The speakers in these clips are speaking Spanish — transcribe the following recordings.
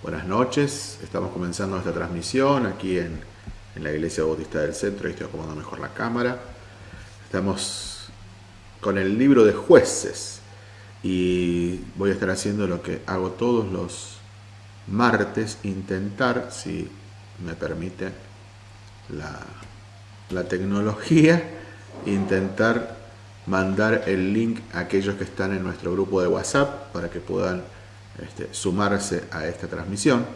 Buenas noches, estamos comenzando esta transmisión aquí en, la Iglesia Bautista del Centro, ahí estoy acomodando mejor la cámara. Estamos con el libro de jueces y voy a estar haciendo lo que hago todos los martes, intentar, si me permite la, la tecnología, intentar mandar el link a aquellos que están en nuestro grupo de WhatsApp para que puedan este, sumarse a esta transmisión.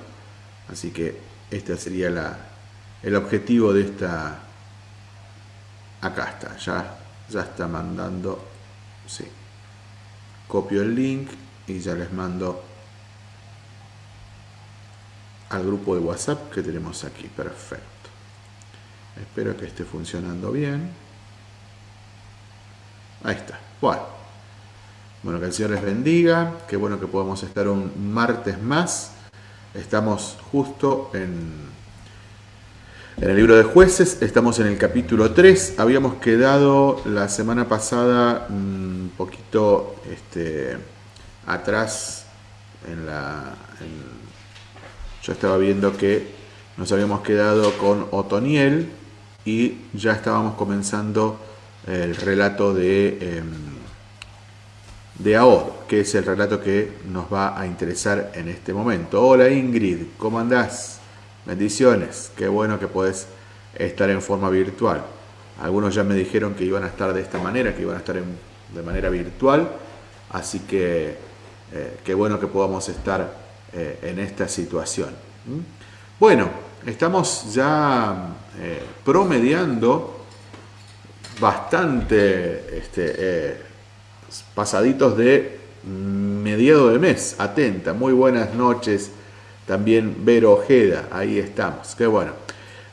Así que este sería el objetivo de esta... Acá está, ya, ya está mandando... Sí. Copio el link y ya les mando al grupo de WhatsApp que tenemos aquí. Perfecto. Espero que esté funcionando bien. Ahí está. Bueno. Bueno, que el Señor les bendiga. Qué bueno que podamos estar un martes más. Estamos justo en, en el libro de jueces. Estamos en el capítulo 3. Habíamos quedado la semana pasada un poquito este, atrás yo estaba viendo que nos habíamos quedado con Otoniel y ya estábamos comenzando el relato de, em, de Ahor, que es el relato que nos va a interesar en este momento. Hola Ingrid, ¿cómo andás? Bendiciones, qué bueno que puedes estar en forma virtual. Algunos ya me dijeron que iban a estar de esta manera, que iban a estar de manera virtual, así que eh, qué bueno que podamos estar eh, en esta situación. Bueno, estamos ya eh, promediando bastante este, pasaditos de mediado de mes. Atenta, muy buenas noches. También Vero Ojeda, ahí estamos. Qué bueno.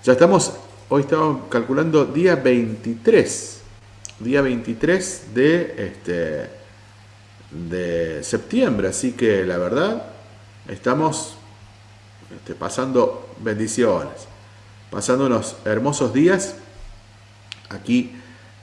Ya estamos, hoy estamos calculando día 23. Día 23 de, este, de septiembre. Así que la verdad, estamos este, pasando bendiciones. Pasando unos hermosos días aquí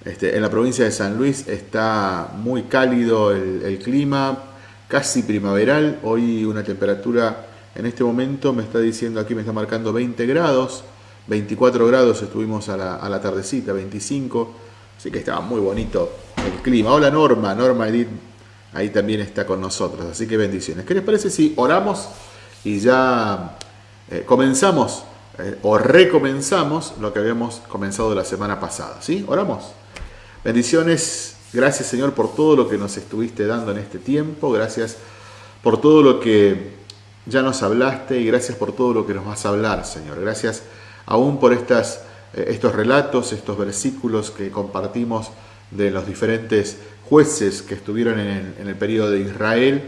este, en la provincia de San Luis está muy cálido el, clima, casi primaveral. Hoy una temperatura en este momento me está diciendo aquí, me está marcando 20 grados, 24 grados estuvimos a la, tardecita, 25. Así que estaba muy bonito el clima. Hola Norma, Norma Edith ahí también está con nosotros. Así que bendiciones. ¿Qué les parece si oramos y ya eh, comenzamos eh, o recomenzamos lo que habíamos comenzado la semana pasada? ¿Sí? Oramos. Bendiciones, gracias Señor por todo lo que nos estuviste dando en este tiempo, gracias por todo lo que ya nos hablaste y gracias por todo lo que nos vas a hablar, Señor. Gracias aún por estas, eh, estos relatos, estos versículos que compartimos de los diferentes jueces que estuvieron en el, periodo de Israel.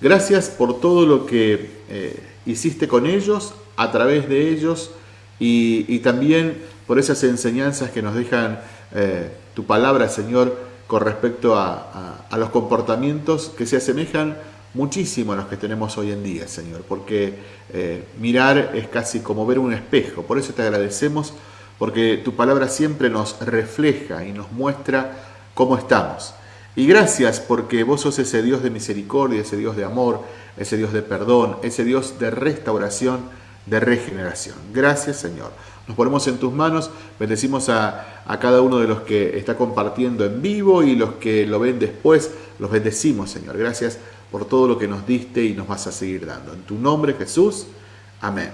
Gracias por todo lo que eh, hiciste con ellos, a través de ellos y, también por esas enseñanzas que nos dejan eh, tu palabra, Señor, con respecto a, los comportamientos que se asemejan muchísimo a los que tenemos hoy en día, Señor, porque eh, mirar es casi como ver un espejo. Por eso te agradecemos, porque tu palabra siempre nos refleja y nos muestra cómo estamos. Y gracias porque vos sos ese Dios de misericordia, ese Dios de amor, ese Dios de perdón, ese Dios de restauración, de regeneración. Gracias, Señor. Nos ponemos en tus manos, bendecimos a, cada uno de los que está compartiendo en vivo y los que lo ven después, los bendecimos, Señor. Gracias por todo lo que nos diste y nos vas a seguir dando. En tu nombre, Jesús. Amén.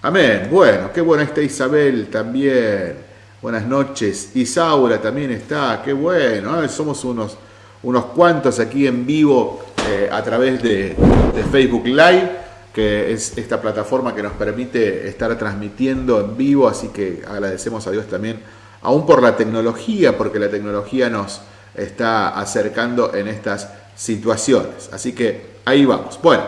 Amén. Bueno, qué buena está Isabel también. Buenas noches. Isaura también está. Qué bueno. Somos unos, unos cuantos aquí en vivo eh, a través de, de Facebook Live que es esta plataforma que nos permite estar transmitiendo en vivo, así que agradecemos a Dios también, aún por la tecnología, porque la tecnología nos está acercando en estas situaciones. Así que ahí vamos. Bueno,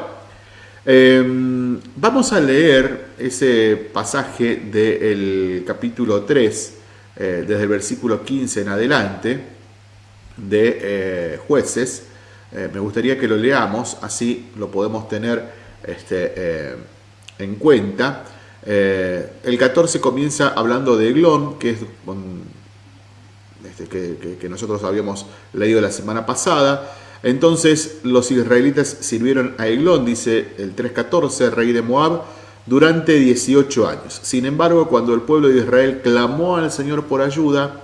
em, vamos a leer ese pasaje del capítulo 3, eh, desde el versículo 15 en adelante, de eh, jueces. Eh, me gustaría que lo leamos, así lo podemos tener este, eh, en cuenta. Eh, el 14 comienza hablando de Eglón, que es este, que, nosotros habíamos leído la semana pasada. Entonces los israelitas sirvieron a Eglón, dice el 3.14, rey de Moab, durante 18 años. Sin embargo, cuando el pueblo de Israel clamó al Señor por ayuda,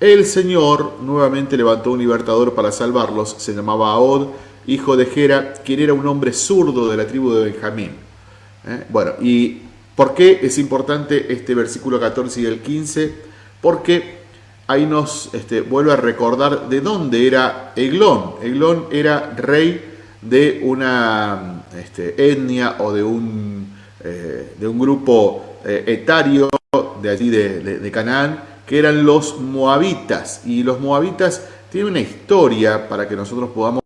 el Señor nuevamente levantó un libertador para salvarlos. Se llamaba Ahod, hijo de Gera, quien era un hombre zurdo de la tribu de Benjamín. ¿Eh? Bueno, ¿y por qué es importante este versículo 14 y el 15? Porque ahí nos este, vuelve a recordar de dónde era Eglón. Eglón era rey de una este, etnia o de un, eh, de un grupo eh, etario de allí de, Canaán, que eran los moabitas. Y los moabitas tienen una historia para que nosotros podamos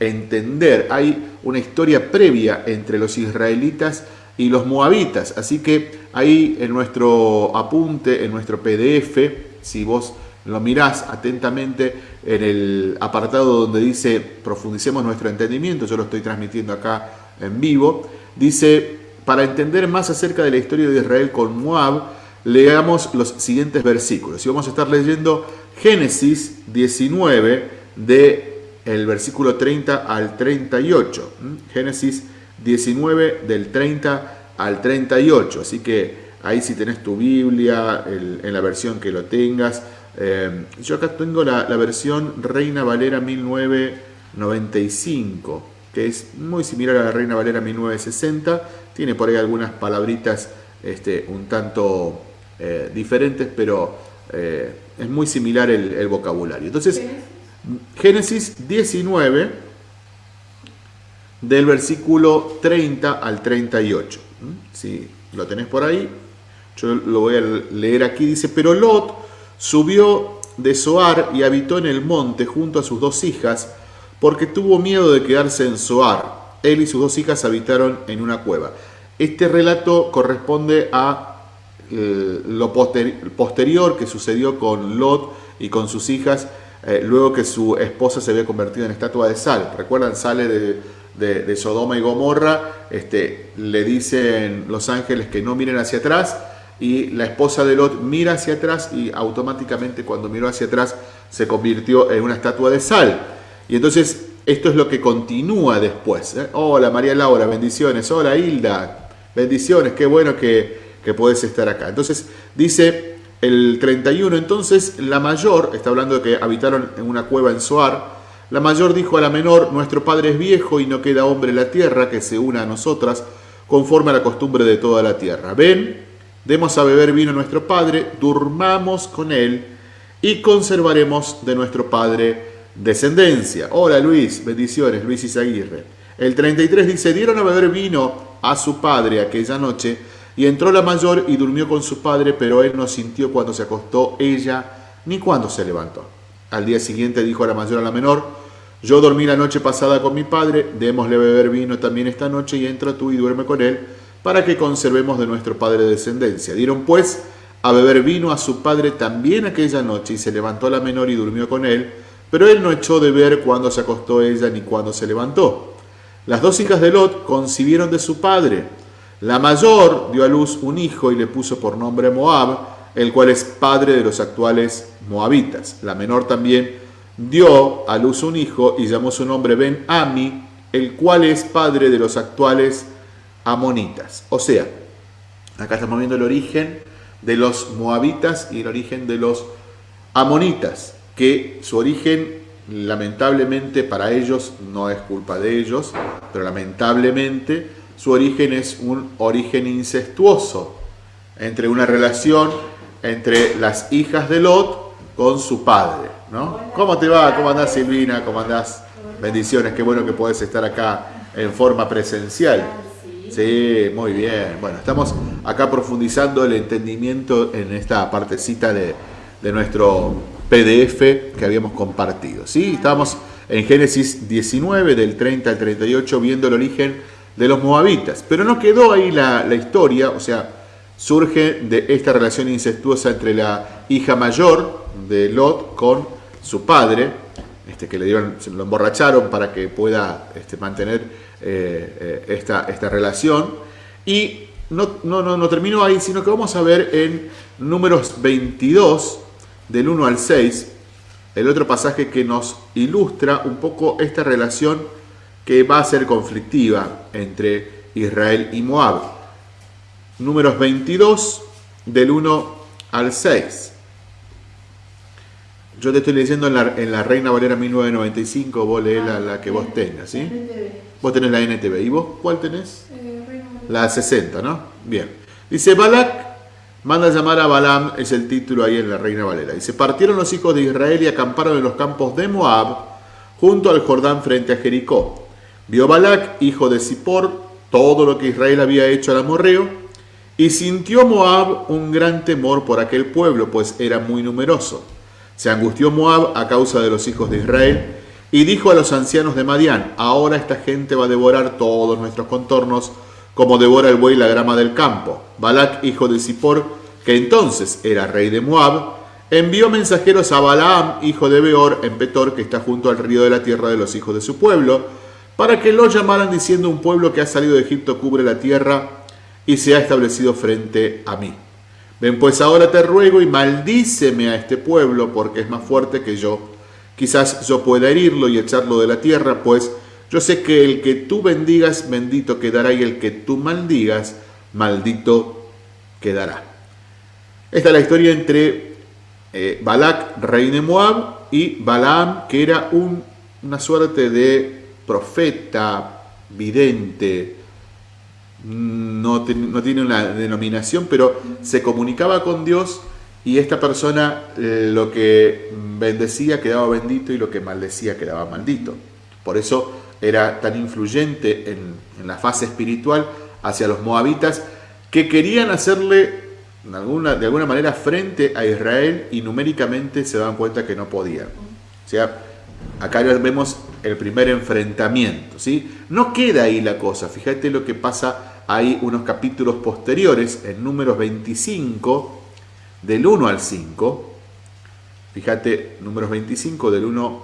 entender. Hay una historia previa entre los israelitas y los moabitas. Así que ahí en nuestro apunte, en nuestro PDF, si vos lo mirás atentamente en el apartado donde dice profundicemos nuestro entendimiento, yo lo estoy transmitiendo acá en vivo, dice, para entender más acerca de la historia de Israel con Moab, leamos los siguientes versículos. Y vamos a estar leyendo Génesis 19 de el versículo 30 al 38. Génesis 19 del 30 al 38. Así que ahí si tenés tu Biblia, en la versión que lo tengas. Eh, yo acá tengo la, versión Reina Valera 1995, que es muy similar a la Reina Valera 1960. Tiene por ahí algunas palabritas este, un tanto eh, diferentes, pero eh, es muy similar el, vocabulario. Entonces, Génesis 19, del versículo 30 al 38. Si lo tenés por ahí, yo lo voy a leer aquí. Dice, pero Lot subió de Zoar y habitó en el monte junto a sus dos hijas, porque tuvo miedo de quedarse en Zoar. Él y sus dos hijas habitaron en una cueva. Este relato corresponde a eh, lo posterior que sucedió con Lot y con sus hijas, eh, luego que su esposa se había convertido en estatua de sal. ¿Recuerdan? Sale de, de Sodoma y Gomorra, este, le dicen los ángeles que no miren hacia atrás, y la esposa de Lot mira hacia atrás y automáticamente cuando miró hacia atrás se convirtió en una estatua de sal. Y entonces esto es lo que continúa después. ¿eh? Hola María Laura, bendiciones. Hola Hilda, bendiciones. Qué bueno que, que puedes estar acá. Entonces dice el 31, entonces la mayor, está hablando de que habitaron en una cueva en Soar, la mayor dijo a la menor, nuestro padre es viejo y no queda hombre en la tierra que se una a nosotras conforme a la costumbre de toda la tierra. Ven, demos a beber vino a nuestro Padre, durmamos con Él y conservaremos de nuestro Padre descendencia. Hola Luis, bendiciones, Luis Isaguirre. El 33 dice, dieron a beber vino a su padre aquella noche y entró la mayor y durmió con su padre, pero él no sintió cuando se acostó ella ni cuando se levantó. Al día siguiente dijo a la mayor a la menor, yo dormí la noche pasada con mi padre, démosle beber vino también esta noche y entra tú y duerme con él para que conservemos de nuestro padre descendencia. Dieron pues a beber vino a su padre también aquella noche y se levantó la menor y durmió con él, pero él no echó de ver cuándo se acostó ella ni cuándo se levantó. Las dos hijas de Lot concibieron de su padre. La mayor dio a luz un hijo y le puso por nombre Moab, el cual es padre de los actuales moabitas. La menor también dio a luz un hijo y llamó su nombre Ben-Ami, el cual es padre de los actuales amonitas. O sea, acá estamos viendo el origen de los moabitas y el origen de los amonitas, que su origen lamentablemente para ellos no es culpa de ellos, pero lamentablemente su origen es un origen incestuoso entre una relación entre las hijas de Lot con su padre. ¿no? ¿Cómo te va? ¿Cómo andás Silvina? ¿Cómo andás? Bendiciones, qué bueno que puedes estar acá en forma presencial. Sí, muy bien. Bueno, estamos acá profundizando el entendimiento en esta partecita de, nuestro PDF que habíamos compartido. ¿sí? Estábamos en Génesis 19, del 30 al 38, viendo el origen de los moabitas. Pero no quedó ahí la, historia, o sea, surge de esta relación incestuosa entre la hija mayor de Lot con su padre, este, que le dieron, lo emborracharon para que pueda este, mantener eh, eh, esta, esta relación. Y no, no, no, no terminó ahí, sino que vamos a ver en números 22, del 1 al 6, el otro pasaje que nos ilustra un poco esta relación que va a ser conflictiva entre Israel y Moab. Números 22, del 1 al 6. Yo te estoy leyendo en la, Reina Valera 1995, vos lees la, la, que vos tengas, ¿sí? Vos tenés la NTV. ¿Y vos cuál tenés? Eh, la 60, ¿no? Bien. Dice, Balak manda a llamar a Balaam, es el título ahí en la Reina Valera. Dice, partieron los hijos de Israel y acamparon en los campos de Moab, junto al Jordán frente a Jericó. Vio Balac, hijo de Zippor, todo lo que Israel había hecho al amorreo, y sintió Moab un gran temor por aquel pueblo, pues era muy numeroso. Se angustió Moab a causa de los hijos de Israel, y dijo a los ancianos de Madián, ahora esta gente va a devorar todos nuestros contornos, como devora el buey la grama del campo. Balac, hijo de Zippor, que entonces era rey de Moab, envió mensajeros a Balaam, hijo de Beor, en Petor, que está junto al río de la tierra de los hijos de su pueblo, para que lo llamaran diciendo un pueblo que ha salido de Egipto cubre la tierra y se ha establecido frente a mí. Ven pues ahora te ruego y maldíceme a este pueblo porque es más fuerte que yo Quizás yo pueda herirlo y echarlo de la tierra, pues yo sé que el que tú bendigas, bendito quedará, y el que tú maldigas, maldito quedará. Esta es la historia entre eh, Balak, rey de Moab, y Balaam, que era un, una suerte de profeta, vidente, no, no, tiene una denominación, pero se comunicaba con Dios y esta persona eh, lo que bendecía quedaba bendito y lo que maldecía quedaba maldito. Por eso era tan influyente en, la fase espiritual hacia los moabitas que querían hacerle de alguna, de alguna manera frente a Israel y numéricamente se dan cuenta que no podían. O sea, acá vemos el primer enfrentamiento. ¿sí? No queda ahí la cosa. Fíjate lo que pasa ahí unos capítulos posteriores, en números 25 del 1 al 5, fíjate, números 25 del 1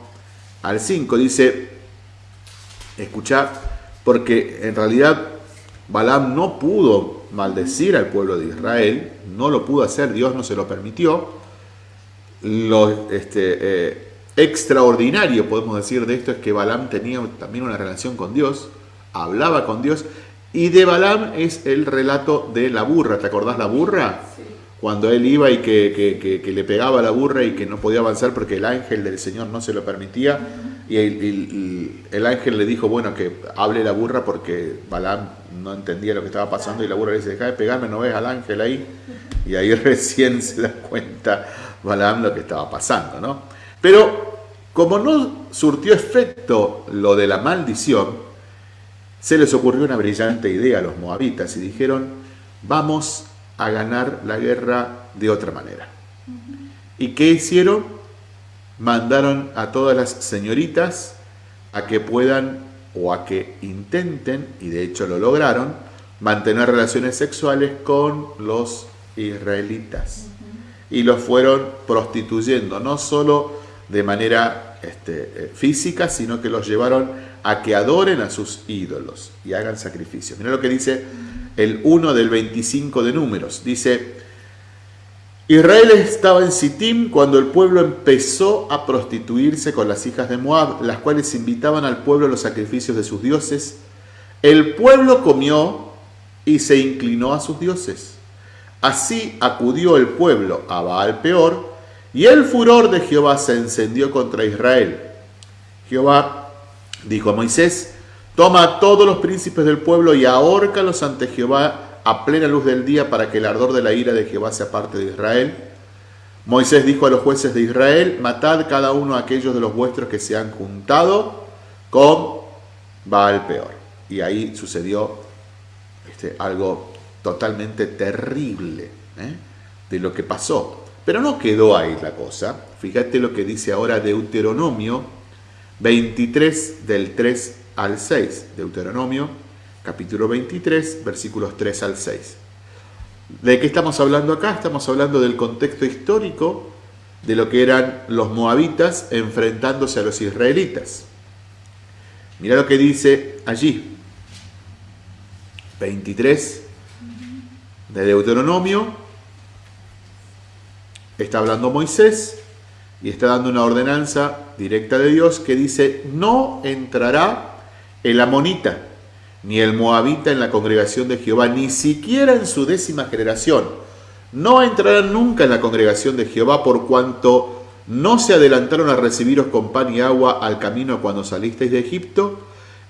al 5, dice, escucha, porque en realidad Balaam no pudo maldecir al pueblo de Israel, no lo pudo hacer, Dios no se lo permitió. Este, eh, extraordinario, podemos decir, de esto es que Balaam tenía también una relación con Dios, hablaba con Dios, y de Balaam es el relato de la burra. ¿Te acordás la burra? Sí cuando él iba y que, le pegaba la burra y que no podía avanzar porque el ángel del Señor no se lo permitía. Y el, ángel le dijo, bueno, que hable la burra porque Balaam no entendía lo que estaba pasando y la burra le dice, deja de pegarme, no ves al ángel ahí. Y ahí recién se da cuenta Balaam lo que estaba pasando, ¿no? Pero como no surtió efecto lo de la maldición, se les ocurrió una brillante idea a los moabitas y dijeron, vamos a ganar la guerra de otra manera. ¿Y qué hicieron? Mandaron a todas las señoritas a que puedan o a que intenten, y de hecho lo lograron, mantener relaciones sexuales con los israelitas. Y los fueron prostituyendo, no solo de manera este, eh, física, sino que los llevaron a que adoren a sus ídolos y hagan sacrificios. Mira lo que dice el 1 del 25 de números. Dice, Israel estaba en Sittim cuando el pueblo empezó a prostituirse con las hijas de Moab, las cuales invitaban al pueblo a los sacrificios de sus dioses. El pueblo comió y se inclinó a sus dioses. Así acudió el pueblo a Baal peor, y el furor de Jehová se encendió contra Israel. Jehová dijo a Moisés, Toma a todos los príncipes del pueblo y ahórcalos ante Jehová a plena luz del día para que el ardor de la ira de Jehová sea parte de Israel. Moisés dijo a los jueces de Israel, matad cada uno a aquellos de los vuestros que se han juntado con Baal peor. Y ahí sucedió este, algo totalmente terrible ¿eh? de lo que pasó. Pero no quedó ahí la cosa. Fíjate lo que dice ahora Deuteronomio 23 del 3 al 6, Deuteronomio capítulo 23, versículos 3 al 6. ¿De qué estamos hablando acá? Estamos hablando del contexto histórico de lo que eran los moabitas enfrentándose a los israelitas. Mira lo que dice allí, 23 de Deuteronomio, está hablando Moisés y está dando una ordenanza directa de Dios que dice, no entrará el amonita ni el moabita en la congregación de Jehová, ni siquiera en su décima generación. No entrarán nunca en la congregación de Jehová por cuanto no se adelantaron a recibiros con pan y agua al camino cuando salisteis de Egipto,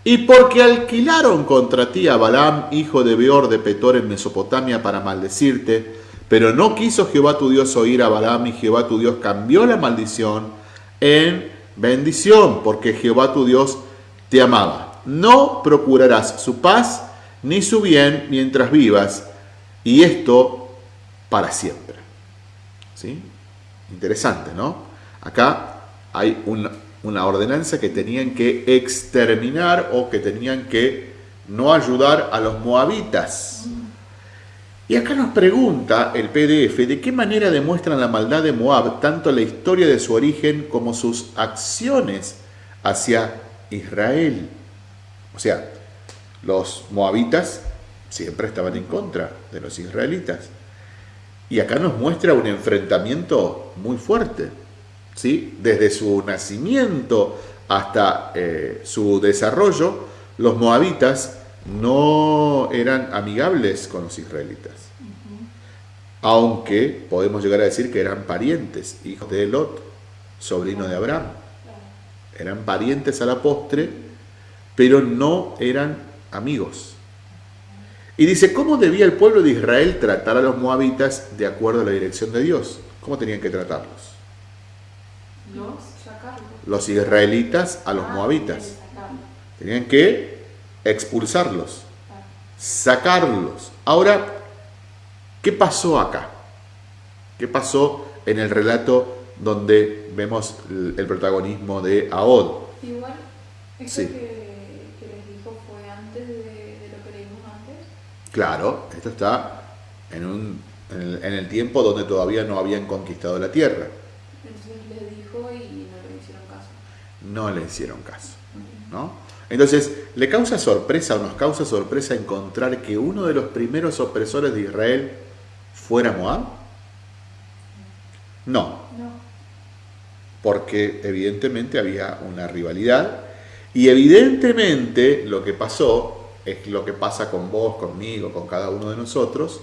y porque alquilaron contra ti a Balaam, hijo de Beor de Petor en Mesopotamia, para maldecirte, pero no quiso Jehová tu Dios oír a Balaam y Jehová tu Dios cambió la maldición en bendición, porque Jehová tu Dios te amaba. No procurarás su paz ni su bien mientras vivas, y esto para siempre. ¿Sí? Interesante, ¿no? Acá hay una, una ordenanza que tenían que exterminar o que tenían que no ayudar a los moabitas. Y acá nos pregunta el PDF de qué manera demuestran la maldad de Moab tanto la historia de su origen como sus acciones hacia Israel. O sea, los moabitas siempre estaban en contra de los israelitas. Y acá nos muestra un enfrentamiento muy fuerte. ¿sí? Desde su nacimiento hasta eh, su desarrollo, los moabitas no eran amigables con los israelitas. Aunque podemos llegar a decir que eran parientes, hijos de Lot, sobrino de Abraham. Eran parientes a la postre, pero no eran amigos. Y dice, ¿cómo debía el pueblo de Israel tratar a los moabitas de acuerdo a la dirección de Dios? ¿Cómo tenían que tratarlos? Los israelitas a los ah, moabitas. Tenían que expulsarlos, sacarlos. Ahora, ¿qué pasó acá? ¿Qué pasó en el relato donde vemos el protagonismo de Ahod? Igual, esto que, les dijo fue antes de, lo que leímos antes. Claro, esto está en, un, en, el, tiempo donde todavía no habían conquistado la tierra. Entonces les dijo y no le hicieron caso. No le hicieron caso, ¿no? Entonces, ¿le causa sorpresa o nos causa sorpresa encontrar que uno de los primeros opresores de Israel fuera Moab? No. Porque evidentemente había una rivalidad y evidentemente lo que pasó es lo que pasa con vos, conmigo, con cada uno de nosotros,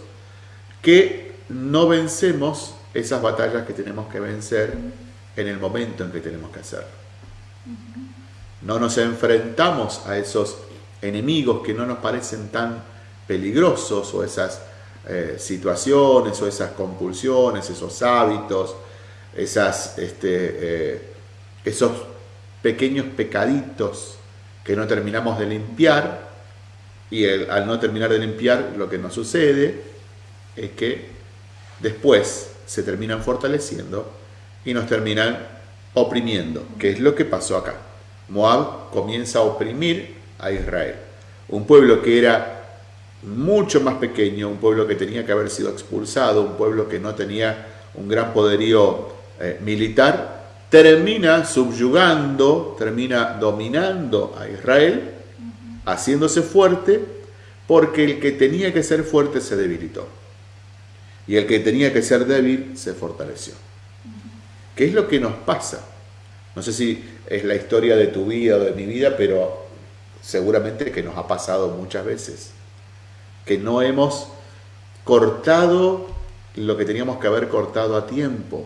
que no vencemos esas batallas que tenemos que vencer en el momento en que tenemos que hacerlo no nos enfrentamos a esos enemigos que no nos parecen tan peligrosos o esas eh, situaciones o esas compulsiones, esos hábitos, este, eh, esos pequeños pecaditos que no terminamos de limpiar y al no terminar de limpiar lo que nos sucede es que después se terminan fortaleciendo y nos terminan oprimiendo, que es lo que pasó acá. Moab comienza a oprimir a Israel. Un pueblo que era mucho más pequeño, un pueblo que tenía que haber sido expulsado, un pueblo que no tenía un gran poderío eh, militar, termina subyugando, termina dominando a Israel, haciéndose fuerte, porque el que tenía que ser fuerte se debilitó. Y el que tenía que ser débil se fortaleció. ¿Qué es lo que nos pasa? No sé si es la historia de tu vida o de mi vida, pero seguramente que nos ha pasado muchas veces. Que no hemos cortado lo que teníamos que haber cortado a tiempo.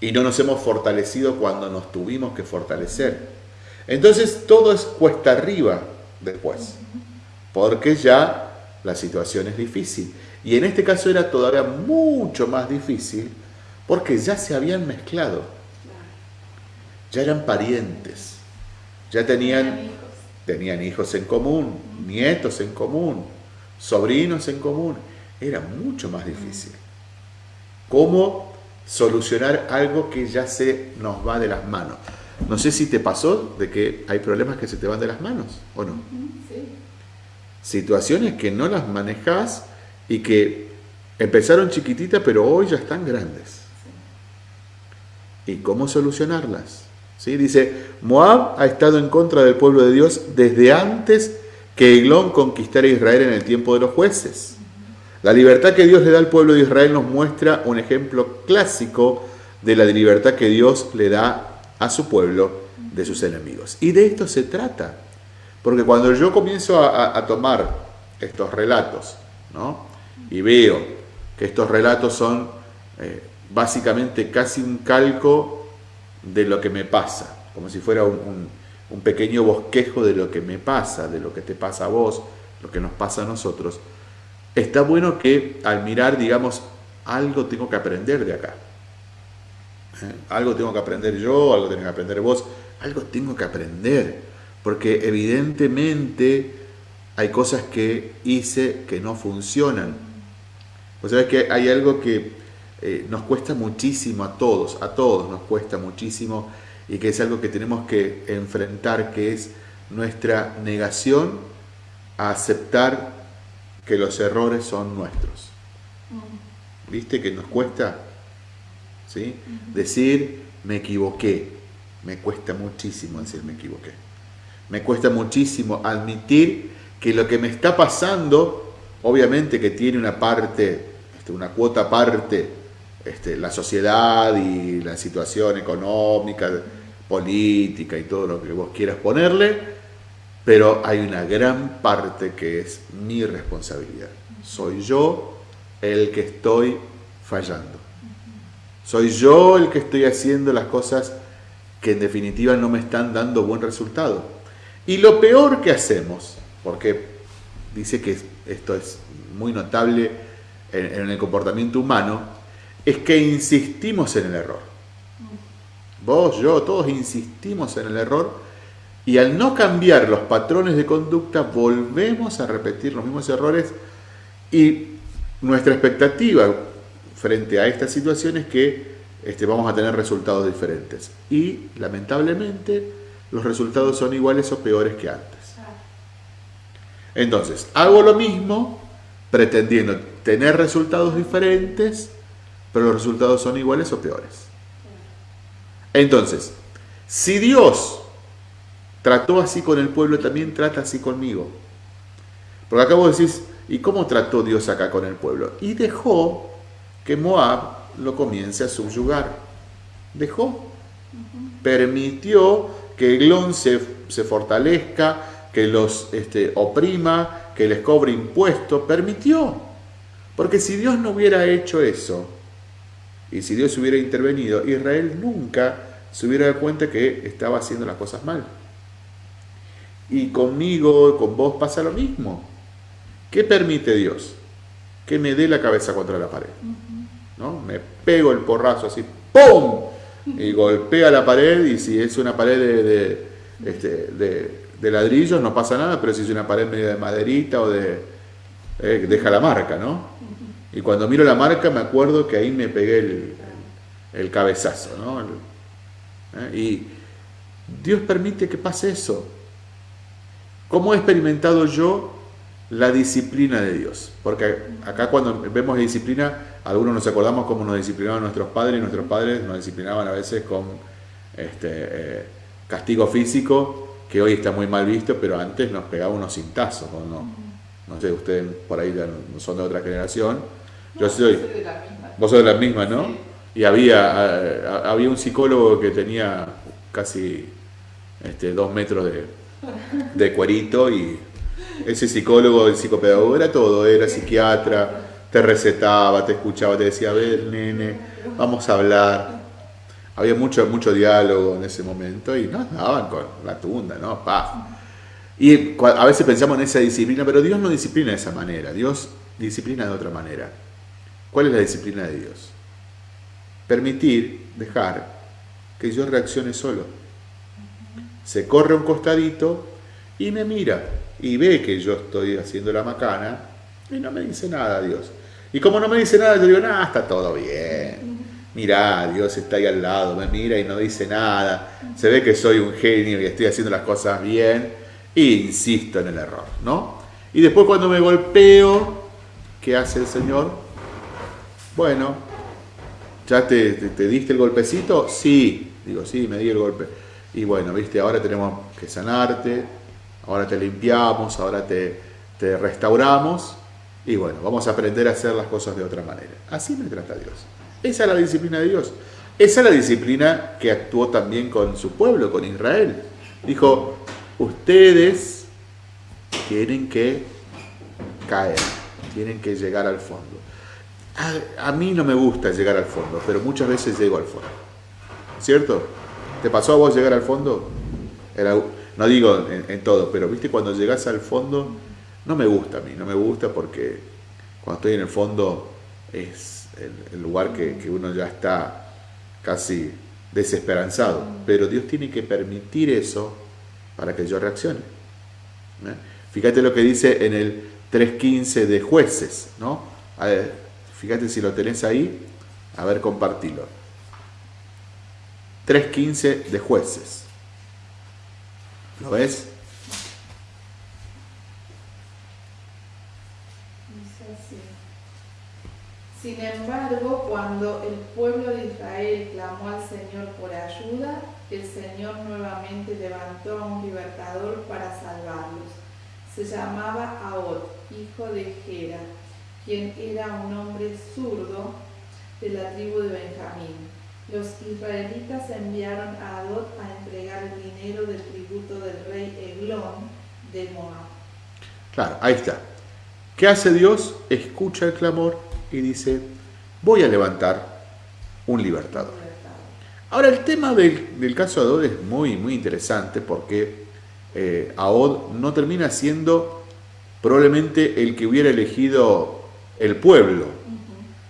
Y no nos hemos fortalecido cuando nos tuvimos que fortalecer. Entonces todo es cuesta arriba después. Porque ya la situación es difícil. Y en este caso era todavía mucho más difícil porque ya se habían mezclado ya eran parientes, ya tenían, tenían hijos en común, nietos en común, sobrinos en común. Era mucho más difícil. ¿Cómo solucionar algo que ya se nos va de las manos? No sé si te pasó de que hay problemas que se te van de las manos o no. Situaciones que no las manejas y que empezaron chiquititas pero hoy ya están grandes. ¿Y cómo solucionarlas? Dice, Moab ha estado en contra del pueblo de Dios desde antes que Eglón conquistara Israel en el tiempo de los jueces. La libertad que Dios le da al pueblo de Israel nos muestra un ejemplo clásico de la libertad que Dios le da a su pueblo de sus enemigos. Y de esto se trata. Porque cuando yo comienzo a, tomar estos relatos, ¿no? y veo que estos relatos son eh, básicamente casi un calco de lo que me pasa, como si fuera un, un, pequeño bosquejo de lo que me pasa, de lo que te pasa a vos, lo que nos pasa a nosotros, está bueno que al mirar, digamos, algo tengo que aprender de acá. ¿Eh? Algo tengo que aprender yo, algo tengo que aprender vos, algo tengo que aprender, porque evidentemente hay cosas que hice que no funcionan. Vos sabés que hay algo que eh, nos cuesta muchísimo a todos, a todos nos cuesta muchísimo y que es algo que tenemos que enfrentar, que es nuestra negación a aceptar que los errores son nuestros. Mm. ¿Viste que nos cuesta? ¿Sí? Decir, me equivoqué. Me cuesta muchísimo decir, me equivoqué. Me cuesta muchísimo admitir que lo que me está pasando, obviamente que tiene una parte, este, una cuota aparte, este, la sociedad y la situación económica, política y todo lo que vos quieras ponerle, pero hay una gran parte que es mi responsabilidad. Soy yo el que estoy fallando. Soy yo el que estoy haciendo las cosas que en definitiva no me están dando buen resultado. Y lo peor que hacemos, porque dice que esto es muy notable en, el comportamiento humano, es que insistimos en el error. Vos, yo, todos insistimos en el error y al no cambiar los patrones de conducta, volvemos a repetir los mismos errores y nuestra expectativa frente a esta situación es que este, vamos a tener resultados diferentes. Y lamentablemente los resultados son iguales o peores que antes. Entonces, hago lo mismo pretendiendo tener resultados diferentes, pero los resultados son iguales o peores. Entonces, si Dios trató así con el pueblo, también trata así conmigo. Porque acá vos decís, ¿y cómo trató Dios acá con el pueblo? Y dejó que Moab lo comience a subyugar. Dejó. Permitió que Eglón se, se fortalezca, que los este, oprima, que les cobre impuestos. Permitió. Porque si Dios no hubiera hecho eso, y si Dios hubiera intervenido, Israel nunca se hubiera dado cuenta que estaba haciendo las cosas mal. Y conmigo, con vos pasa lo mismo. ¿Qué permite Dios? Que me dé la cabeza contra la pared. ¿no? Me pego el porrazo así, ¡pum! Y golpea la pared y si es una pared de, este, de, ladrillos no pasa nada, pero si es una pared medio de maderita o de... Eh, deja la marca, ¿no? Y cuando miro la marca me acuerdo que ahí me pegué el, cabezazo, ¿no? ¿eh? Y Dios permite que pase eso. ¿Cómo he experimentado yo la disciplina de Dios? Porque acá cuando vemos disciplina, algunos nos acordamos cómo nos disciplinaban nuestros padres y nuestros padres nos disciplinaban a veces con este, eh, castigo físico, que hoy está muy mal visto, pero antes nos pegaba unos cintazos. ¿no? No sé, ustedes por ahí no son de otra generación. Yo soy, de la misma. Vos sos de la misma, ¿no? Y había, había un psicólogo que tenía casi este, dos metros de, de cuerito y ese psicólogo, el psicopedagogo era todo, era psiquiatra, te recetaba, te escuchaba, te decía, a ver, nene, vamos a hablar. Había mucho, mucho diálogo en ese momento y nos daban con la tunda, ¿no? Y a veces pensamos en esa disciplina, pero Dios no disciplina de esa manera, Dios disciplina de otra manera. ¿Cuál es la disciplina de Dios? Permitir, dejar que yo reaccione solo se corre un costadito y me mira y ve que yo estoy haciendo la macana y no me dice nada Dios. Y como no me dice nada, yo digo, nada, está todo bien. Mirá, Dios está ahí al lado, me mira y no dice nada. Se ve que soy un genio y estoy haciendo las cosas bien. E insisto en el error, ¿no? Y después cuando me golpeo, ¿qué hace el Señor? Bueno, ¿ya te, te diste el golpecito? Sí, digo, sí, me di el golpe y bueno, viste, ahora tenemos que sanarte, ahora te limpiamos, ahora te restauramos y bueno, vamos a aprender a hacer las cosas de otra manera. Así me trata Dios. Esa es la disciplina de Dios. Esa es la disciplina que actuó también con su pueblo, con Israel. Dijo, ustedes tienen que caer, tienen que llegar al fondo. A, mí no me gusta llegar al fondo, pero muchas veces llego al fondo. ¿Cierto? ¿Te pasó a vos llegar al fondo? no digo en, todo, pero viste cuando llegas al fondo, no me gusta a mí, no me gusta porque cuando estoy en el fondo es el, lugar que, que uno ya está casi desesperanzado. Pero Dios tiene que permitir eso para que yo reaccione. ¿eh? Fíjate lo que dice en el 3.15 de jueces, ¿no? fíjate si lo tenés ahí, a ver, compartilo. 3.15 de jueces. ¿Lo ves? Sin embargo, cuando el pueblo de Israel clamó al Señor por ayuda, el Señor nuevamente levantó a un libertador para salvarlos. Se llamaba Ahod, hijo de Gera, quien era un hombre zurdo de la tribu de Benjamín. Los israelitas enviaron a Ahod a entregar el dinero del tributo del rey Eglón de Moab. Claro, ahí está. ¿Qué hace Dios? Escucha el clamor y dice, voy a levantar un libertador. Ahora, el tema del, caso de Ahod es muy, muy interesante porque eh, Ahod no termina siendo probablemente el que hubiera elegido el pueblo.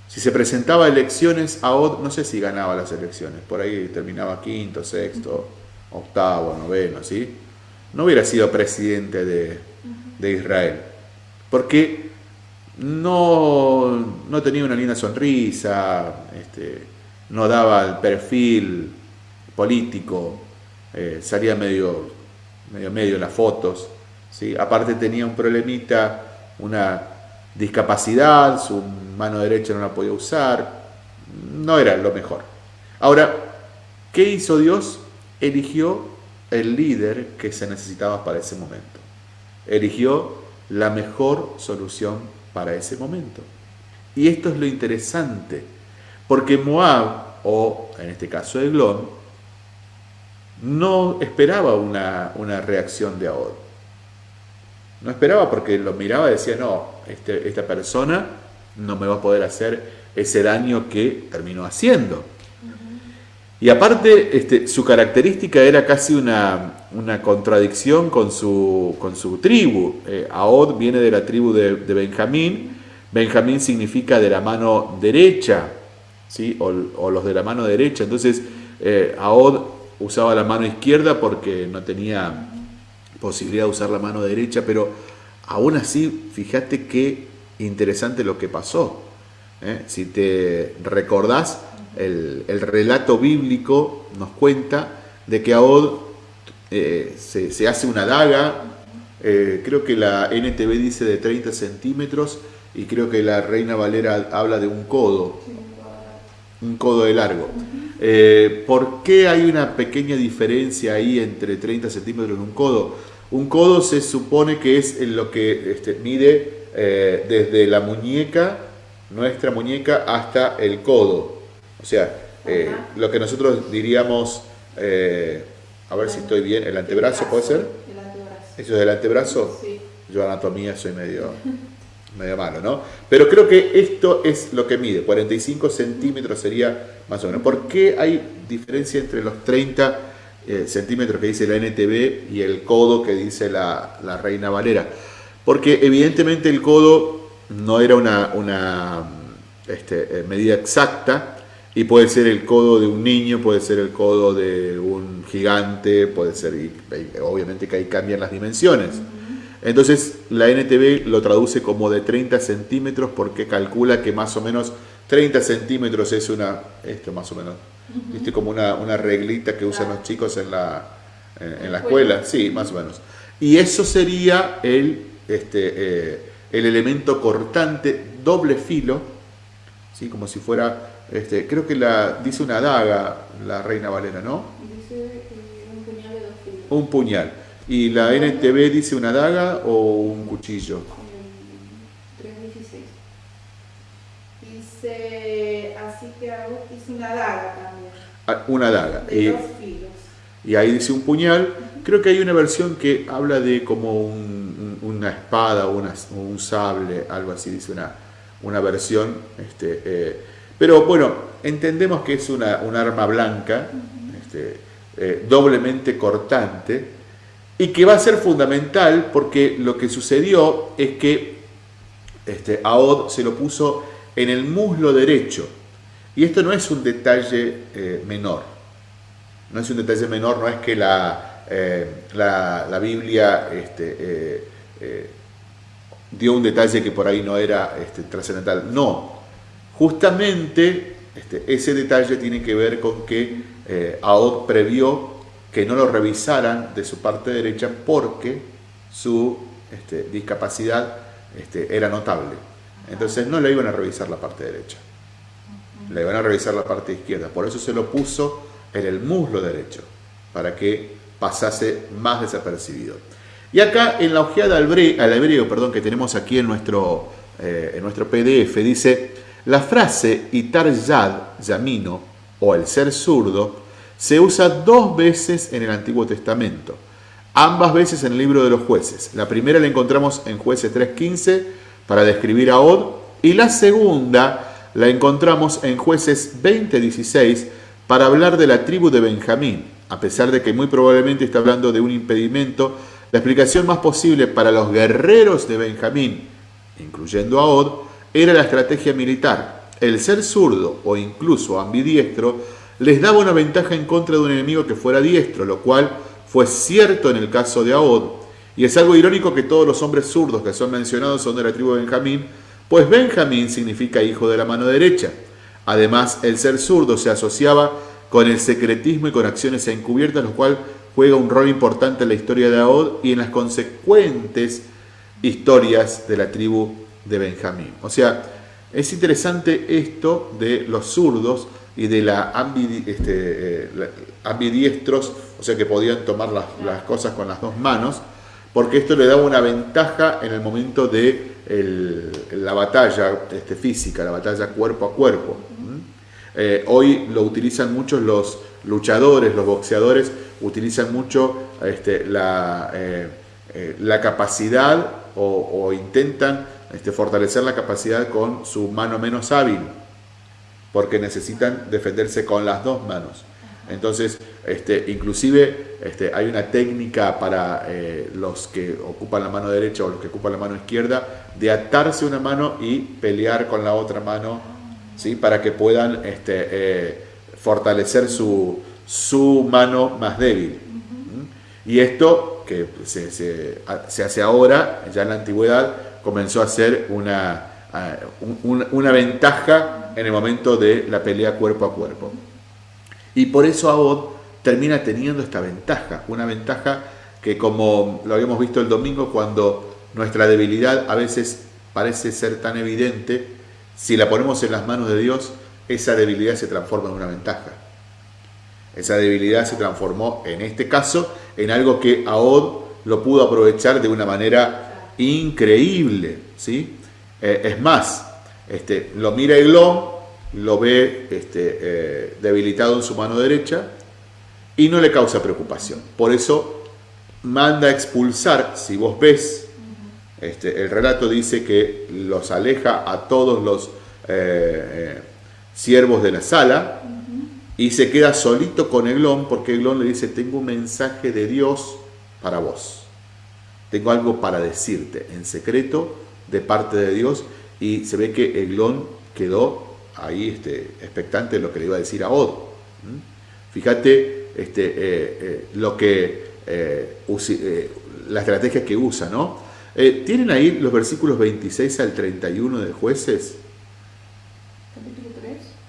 Si se presentaba a elecciones, Ahod no sé si ganaba las elecciones, por ahí terminaba quinto, sexto, octavo, noveno, ¿sí? No hubiera sido presidente de, de Israel. Porque no, no tenía una linda sonrisa, este, no daba el perfil político, eh, salía medio, medio en las fotos. ¿sí? Aparte tenía un problemita, una discapacidad, su mano derecha no la podía usar, no era lo mejor. Ahora, ¿qué hizo Dios? Eligió el líder que se necesitaba para ese momento. Eligió la mejor solución para ese momento. Y esto es lo interesante, porque Moab, o en este caso Eglón, no esperaba una, reacción de Ahod. No esperaba porque lo miraba y decía, no, este, esta persona no me va a poder hacer ese daño que terminó haciendo. Y aparte, este, su característica era casi una, contradicción con su, con su tribu. Eh, Ahod viene de la tribu de, Benjamín. Benjamín significa de la mano derecha, ¿sí? o, los de la mano derecha. Entonces, eh, Ahod usaba la mano izquierda porque no tenía posibilidad de usar la mano derecha, pero aún así, fíjate qué interesante lo que pasó. ¿eh? Si te recordás, el, relato bíblico nos cuenta de que Ahod eh, se, hace una daga, eh, creo que la NTV dice de 30 centímetros y creo que la Reina Valera habla de un codo, un codo de largo. Eh, ¿Por qué hay una pequeña diferencia ahí entre 30 centímetros y un codo? Un codo se supone que es lo que este, mide desde la muñeca, nuestra muñeca, hasta el codo. O sea, lo que nosotros diríamos, a ver si estoy bien, el antebrazo puede ser. El antebrazo. ¿Eso es el antebrazo? Sí. Yo anatomía soy medio, medio malo, ¿no? Pero creo que esto es lo que mide, 45 centímetros sería más o menos. ¿Por qué hay diferencia entre los 30 eh, centímetros que dice la NTV y el codo que dice la, la Reina Valera? Porque evidentemente el codo no era una, una este, medida exacta, y puede ser el codo de un niño, puede ser el codo de un gigante, puede ser, y, obviamente que ahí cambian las dimensiones. Entonces la NTV lo traduce como de 30 centímetros porque calcula que más o menos 30 centímetros es una, esto más o menos, ¿viste? como una, una reglita que usan los chicos en la, en, la escuela, sí, más o menos. Y eso sería el, este, eh, el elemento cortante doble filo, ¿sí? como si fuera este, creo que la dice una daga la reina Valera, ¿no? Dice eh, un puñal de dos filos. Un puñal. ¿Y la NTV dice una daga o un cuchillo? 316. Dice, así que hizo una daga también. Ah, una daga. De y, dos filos. Y ahí dice un puñal. Creo que hay una versión que habla de como una espada o un sable, algo así, dice una, una versión. Este, eh, pero bueno, entendemos que es una, un arma blanca, este, eh, doblemente cortante, y que va a ser fundamental porque lo que sucedió es que este, Aod se lo puso en el muslo derecho. Y esto no es un detalle eh, menor. No es un detalle menor, no es que la, eh, la, Biblia este, dio un detalle que por ahí no era este, trascendental. No, Justamente este, ese detalle tiene que ver con que eh, Aod previó que no lo revisaran de su parte derecha porque su este, discapacidad este, era notable. Entonces no le iban a revisar la parte derecha, le iban a revisar la parte izquierda. Por eso se lo puso en el muslo derecho, para que pasase más desapercibido. Y acá en la ojeada al hebreo, perdón, que tenemos aquí en nuestro, eh, en nuestro PDF, dice, la frase Itar Yad, Yamino, o el ser zurdo, se usa dos veces en el Antiguo Testamento, ambas veces en el libro de los jueces. La primera la encontramos en jueces 3.15 para describir a Od, y la segunda la encontramos en jueces 20.16 para hablar de la tribu de Benjamín. A pesar de que muy probablemente está hablando de un impedimento, la explicación más posible para los guerreros de Benjamín, incluyendo a Od, era la estrategia militar. El ser zurdo o incluso ambidiestro les daba una ventaja en contra de un enemigo que fuera diestro, lo cual fue cierto en el caso de Aod. Y es algo irónico que todos los hombres zurdos que son mencionados son de la tribu de Benjamín, pues Benjamín significa hijo de la mano derecha. Además, el ser zurdo se asociaba con el secretismo y con acciones encubiertas, lo cual juega un rol importante en la historia de Aod y en las consecuentes historias de la tribu de Benjamín. O sea, es interesante esto de los zurdos y de la, este, eh, ambidiestros, o sea que podían tomar las, cosas con las dos manos, porque esto le daba una ventaja en el momento de la batalla este, física, la batalla cuerpo a cuerpo. Eh, hoy lo utilizan muchos los luchadores, los boxeadores, utilizan mucho este, la, eh, la, capacidad o intentan este, fortalecer la capacidad con su mano menos hábil, porque necesitan defenderse con las dos manos. Entonces, este, inclusive este, hay una técnica para eh, los que ocupan la mano derecha o los que ocupan la mano izquierda de atarse una mano y pelear con la otra mano, ¿sí? para que puedan este, eh, fortalecer su, su, mano más débil. Y esto que se, se, se hace ahora, ya en la antigüedad, comenzó a ser una, una, ventaja en el momento de la pelea cuerpo a cuerpo. Y por eso Aod termina teniendo esta ventaja, una ventaja que como lo habíamos visto el domingo, cuando nuestra debilidad a veces parece ser tan evidente, si la ponemos en las manos de Dios, esa debilidad se transforma en una ventaja. Esa debilidad se transformó, en este caso, en algo que Aod lo pudo aprovechar de una manera increíble, ¿sí? Eh, es más, este, lo mira Eglón, lo ve este, eh, debilitado en su mano derecha y no le causa preocupación. Por eso manda a expulsar, si vos ves, este, el relato dice que los aleja a todos los eh, siervos de la sala y se queda solito con Eglón porque Eglón le dice, tengo un mensaje de Dios para vos tengo algo para decirte en secreto de parte de Dios y se ve que Eglón quedó ahí este, expectante de lo que le iba a decir a Odo. Fíjate este, eh, eh, lo que, eh, la estrategia que usa, ¿no? ¿Tienen ahí los versículos 26 al 31 de jueces?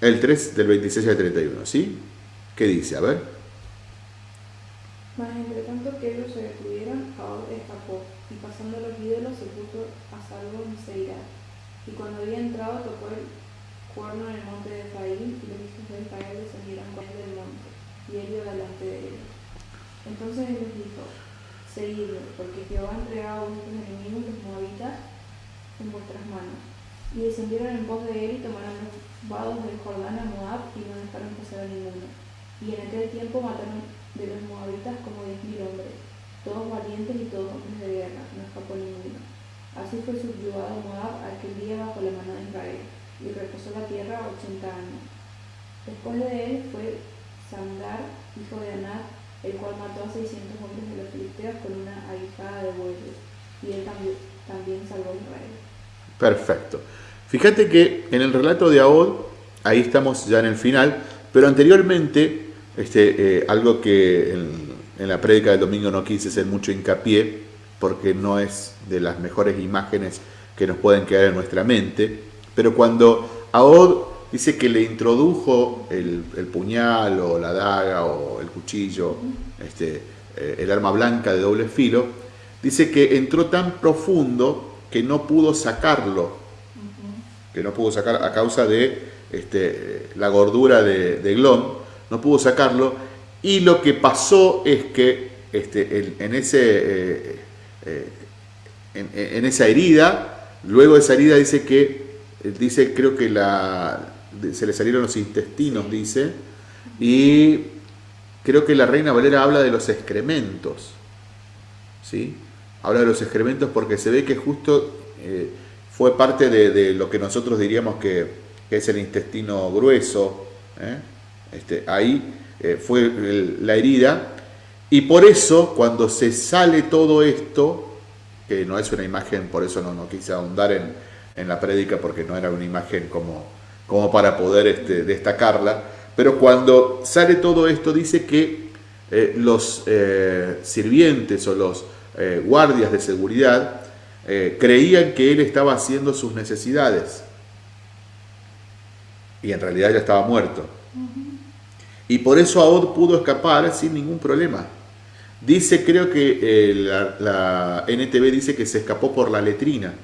Capítulo 3. El 3 del 26 al 31, ¿sí? ¿Qué dice? A ver. Mas entre tanto que ellos se detuvieron, Jaod escapó, y pasando los ídolos se puso a salvo en Seirá. Y cuando había entrado tocó el cuerno en el monte de Efraín, y los hijos de Israel descendieron con él del monte, y él iba delante de ellos. Entonces él les dijo, seguidlo, porque Jehová ha entregado a vuestros enemigos los moabitas en vuestras manos. Y descendieron en pos de él y tomaron vados del Jordán a Moab y no dejaron pasar a ninguno. Y en aquel tiempo mataron de los moabitas como diez mil hombres, todos valientes y todos hombres de guerra, no escapó ninguno. Así fue subyugado Moab aquel día bajo la mano de Israel, y reposó la tierra ochenta años. Después de él fue Sandar, hijo de Anat, el cual mató a seiscientos hombres de los filisteos con una aguijada de bueyes, y él también, también salvó a Israel. Perfecto. Fíjate que en el relato de Ahod, ahí estamos ya en el final, pero anteriormente, este, eh, algo que en, la prédica del domingo no quise hacer mucho hincapié, porque no es de las mejores imágenes que nos pueden quedar en nuestra mente, pero cuando Ahod dice que le introdujo el, el puñal o la daga o el cuchillo, este, eh, el arma blanca de doble filo, dice que entró tan profundo que no pudo sacarlo, que no pudo sacar a causa de este, la gordura de, de Glon, no pudo sacarlo, y lo que pasó es que este, en, en ese, eh, eh, en, en esa herida, luego de esa herida dice que, dice creo que la, se le salieron los intestinos, dice, y creo que la Reina Valera habla de los excrementos, ¿sí? Habla de los excrementos porque se ve que justo eh, fue parte de, lo que nosotros diríamos que, es el intestino grueso, ¿eh? este, ahí eh, fue la herida, y por eso cuando se sale todo esto, que no es una imagen, por eso no, no quise ahondar en, en la prédica porque no era una imagen como, como para poder este, destacarla, pero cuando sale todo esto dice que eh, los sirvientes o los guardias de seguridad eh, creían que él estaba haciendo sus necesidades y en realidad ya estaba muerto. Y por eso Ahod pudo escapar sin ningún problema. Dice, creo que eh, la, la, NTV dice que se escapó por la letrina,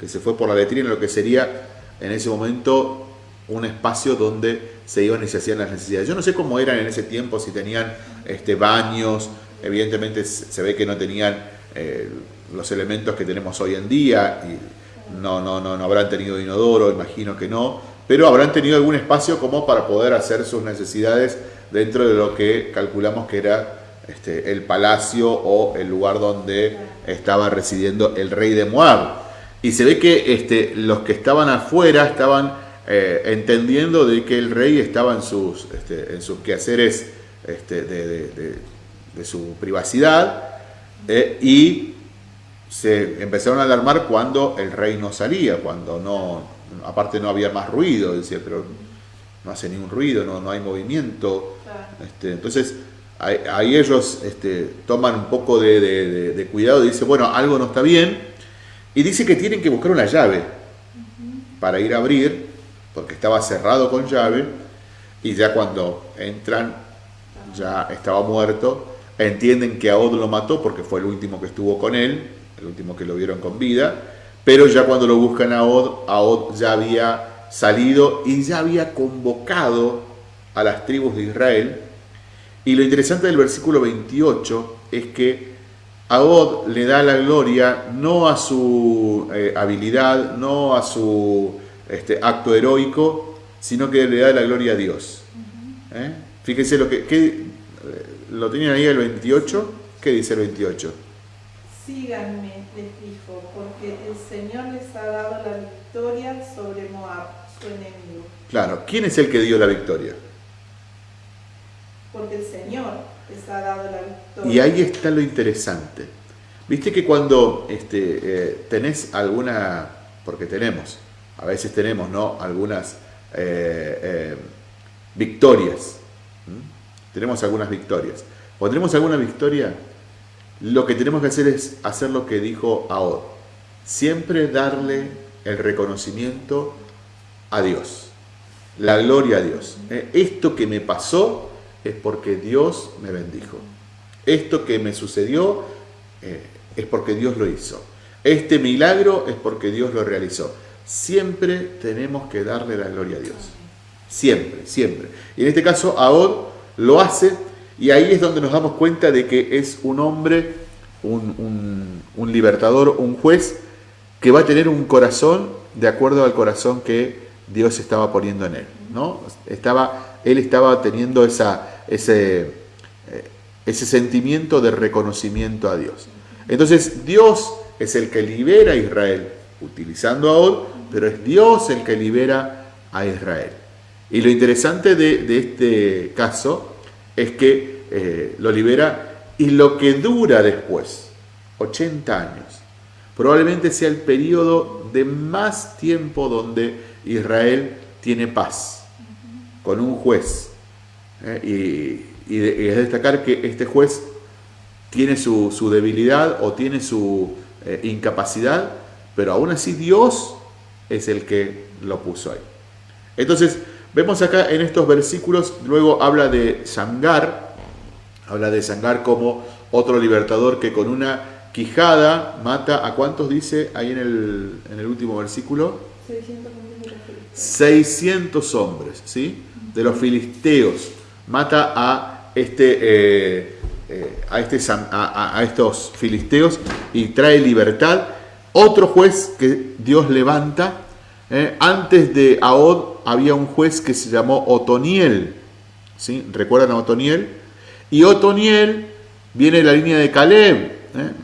que se fue por la letrina, lo que sería en ese momento un espacio donde se iban y se hacían las necesidades. Yo no sé cómo eran en ese tiempo, si tenían este, baños, evidentemente se ve que no tenían eh, los elementos que tenemos hoy en día, y no, no, no, no habrán tenido inodoro, imagino que no, pero habrán tenido algún espacio como para poder hacer sus necesidades dentro de lo que calculamos que era este, el palacio o el lugar donde estaba residiendo el rey de Moab. Y se ve que este, los que estaban afuera estaban eh, entendiendo de que el rey estaba en sus, este, en sus quehaceres de, su privacidad eh, y se empezaron a alarmar cuando el rey no salía, cuando no, aparte no había más ruido, decía, pero no hace ningún ruido, no, no hay movimiento. Este, entonces ahí ellos este, toman un poco de, de, de, cuidado y dicen, bueno, algo no está bien. Y dice que tienen que buscar una llave para ir a abrir, porque estaba cerrado con llave, y ya cuando entran, ya estaba muerto. Entienden que Aod lo mató porque fue el último que estuvo con él, el último que lo vieron con vida, pero ya cuando lo buscan a Aod, Aod ya había salido y ya había convocado a las tribus de Israel y lo interesante del versículo 28 es que Ahod le da la gloria no a su eh, habilidad, no a su este, acto heroico, sino que le da la gloria a Dios. ¿Eh? Fíjense lo que, que, eh, lo tenían ahí el 28, ¿qué dice el 28? Síganme, les dijo, porque el Señor les ha dado la victoria sobre Moab, su enemigo. Claro, ¿quién es el que dio la victoria? porque el Señor les ha dado la victoria. Y ahí está lo interesante. Viste que cuando este, eh, tenés alguna, porque tenemos, a veces tenemos ¿no? algunas eh, eh, victorias, ¿Mm? tenemos algunas victorias. Cuando tenemos alguna victoria, lo que tenemos que hacer es hacer lo que dijo Ahod, siempre darle el reconocimiento a Dios, la gloria a Dios. Esto que me pasó, es porque Dios me bendijo. Esto que me sucedió eh, es porque Dios lo hizo. Este milagro es porque Dios lo realizó. Siempre tenemos que darle la gloria a Dios. Siempre, siempre. Y en este caso, Ahod lo hace y ahí es donde nos damos cuenta de que es un hombre, un, un, libertador, un juez que va a tener un corazón de acuerdo al corazón que Dios estaba poniendo en él. ¿no? Estaba, él estaba teniendo esa, ese, eh, ese sentimiento de reconocimiento a Dios. Entonces Dios es el que libera a Israel, utilizando a Od, pero es Dios el que libera a Israel. Y lo interesante de, este caso es que eh, lo libera y lo que dura después, 80 años, probablemente sea el periodo de más tiempo donde Israel tiene paz, con un juez. ¿eh? y, es destacar que este juez tiene su, debilidad o tiene su eh, incapacidad, pero aún así Dios es el que lo puso ahí. Entonces, vemos acá en estos versículos, luego habla de Sangar, habla de Sangar como otro libertador que con una quijada mata, ¿a cuántos dice ahí en el, en el último versículo? 600 hombres, ¿sí? De los filisteos. Mata a, este, eh, eh, a, este, a, estos filisteos y trae libertad. Otro juez que Dios levanta. ¿eh? Antes de Ahod había un juez que se llamó Otoniel. ¿sí? ¿Recuerdan a Otoniel? Y Otoniel viene de la línea de Caleb.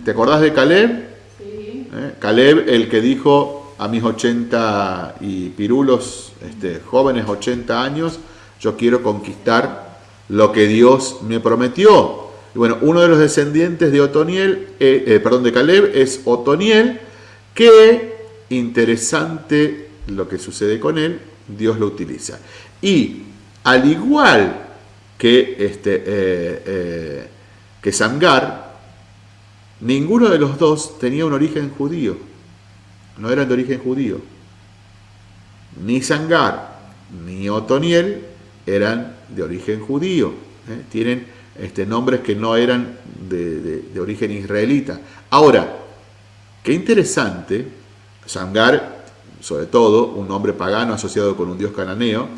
¿Te acordás de Caleb? Sí. Caleb, el que dijo, a mis 80 y pirulos, este, jóvenes 80 años, yo quiero conquistar lo que Dios me prometió. Y bueno, uno de los descendientes de Otoniel, eh, eh, perdón, de Caleb es Otoniel, que interesante lo que sucede con él, Dios lo utiliza. Y al igual que, este, eh, que Sangar, ninguno de los dos tenía un origen judío no eran de origen judío. Ni Sangar ni Otoniel eran de origen judío. ¿eh? Tienen este, nombres que no eran de, origen israelita. Ahora, qué interesante, Sangar, sobre todo, un nombre pagano asociado con un dios cananeo,